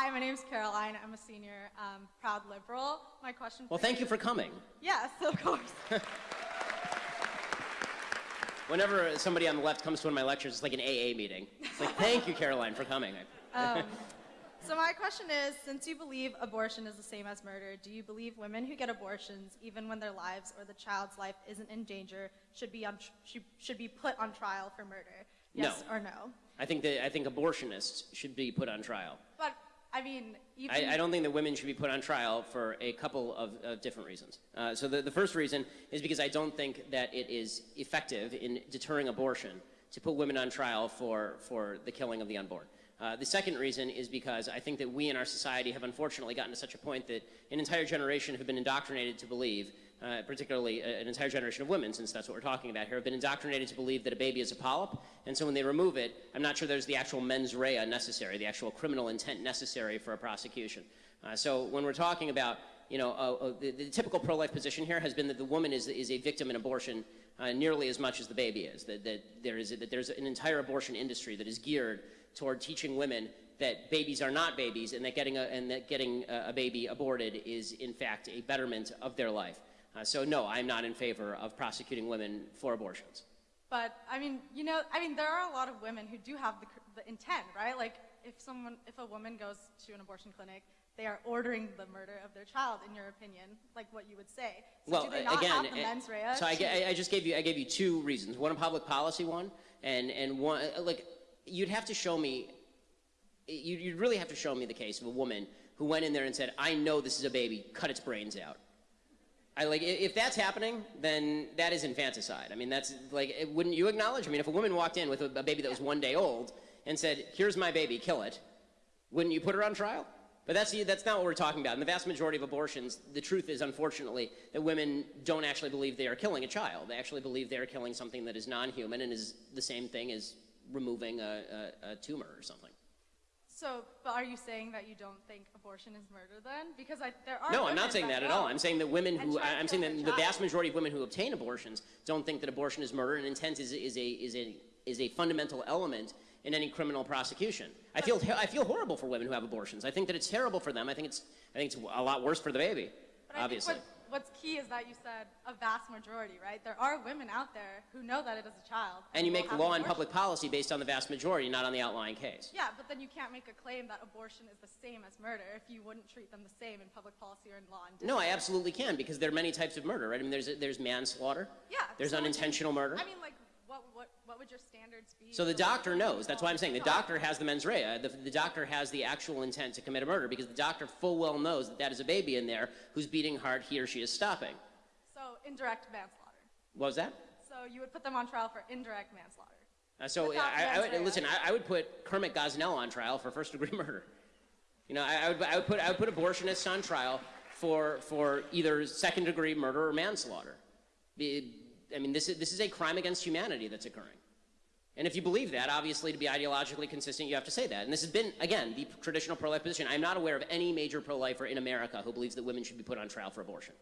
Hi, my name is Caroline. I'm a senior, um, proud liberal. My question. Well, thank you for coming. Yes, of course. Whenever somebody on the left comes to one of my lectures, it's like an AA meeting. It's like, thank you, Caroline, for coming. Um, so my question is, since you believe abortion is the same as murder, do you believe women who get abortions, even when their lives or the child's life isn't in danger, should be on should, should be put on trial for murder? Yes No. or no? I think that I think abortionists should be put on trial. But I mean, I, I don't think that women should be put on trial for a couple of, of different reasons. Uh, so the, the first reason is because I don't think that it is effective in deterring abortion to put women on trial for, for the killing of the unborn. Uh, the second reason is because I think that we in our society have unfortunately gotten to such a point that an entire generation have been indoctrinated to believe, uh, particularly an entire generation of women, since that's what we're talking about here, have been indoctrinated to believe that a baby is a polyp, and so when they remove it, I'm not sure there's the actual mens rea necessary, the actual criminal intent necessary for a prosecution. Uh, so when we're talking about, you know, uh, uh, the, the typical pro-life position here has been that the woman is, is a victim in abortion uh, nearly as much as the baby is. That, that, there is that there's an entire abortion industry that is geared toward teaching women that babies are not babies and that getting a, and that getting a, a baby aborted is in fact a betterment of their life. Uh, so no, I'm not in favor of prosecuting women for abortions. But I mean, you know, I mean, there are a lot of women who do have the, the intent, right? Like, if someone, if a woman goes to an abortion clinic, they are ordering the murder of their child. In your opinion, like what you would say. So well, do they not again, have the mens rea? so I, I just gave you I gave you two reasons. One a public policy one, and and one uh, like you'd have to show me. You'd, really have to show me the case of a woman who went in there and said, "I know this is a baby. Cut its brains out." I like if that's happening, then that is infanticide. I mean, that's like, wouldn't you acknowledge? I mean, if a woman walked in with a, a baby that was one day old and said, "Here's my baby, kill it," wouldn't you put her on trial? But that's that's not what we're talking about. In the vast majority of abortions, the truth is, unfortunately, that women don't actually believe they are killing a child. They actually believe they are killing something that is non-human and is the same thing as removing a, a, a tumor or something. So, but are you saying that you don't think abortion is murder then? Because I, there are. No, I'm not saying that at all. I'm saying that women who, I- I'm saying that the vast majority of women who obtain abortions don't think that abortion is murder, and intent is, is, a, is, a, is a fundamental element in any criminal prosecution. I feel, I feel horrible for women who have abortions. I think that it's terrible for them. I think it's, I think it's a lot worse for the baby, But I obviously. What's key is that you said a vast majority, right? There are women out there who know that it is a child. and you make law an and public policy based on the vast majority, not on the outlying case. Yeah, but then you can't make a claim that abortion is the same as murder if you wouldn't treat them the same in public policy or in law. And No, I absolutely can, because there are many types of murder, right? I mean, there's, there's manslaughter. Yeah. There's so would you- unintentional murder. I mean, like, what, would your standards be? So the doctor knows. That's why I'm saying the doctor has the mens rea. The, the doctor has the actual intent to commit a murder because the doctor full well knows that that is a baby in there whose beating heart he or she is stopping. So indirect manslaughter. What was that? So you would put them on trial for indirect manslaughter. Uh, so I, I would listen. I, I would put Kermit Gosnell on trial for first degree murder. You know, I, I would I would put I would put abortionists on trial for for either second degree murder or manslaughter. I mean, this is this is a crime against humanity that's occurring. And if you believe that, obviously, to be ideologically consistent, you have to say that. And this has been, again, the traditional pro-life position. I'm not aware of any major pro-lifer in America who believes that women should be put on trial for abortion.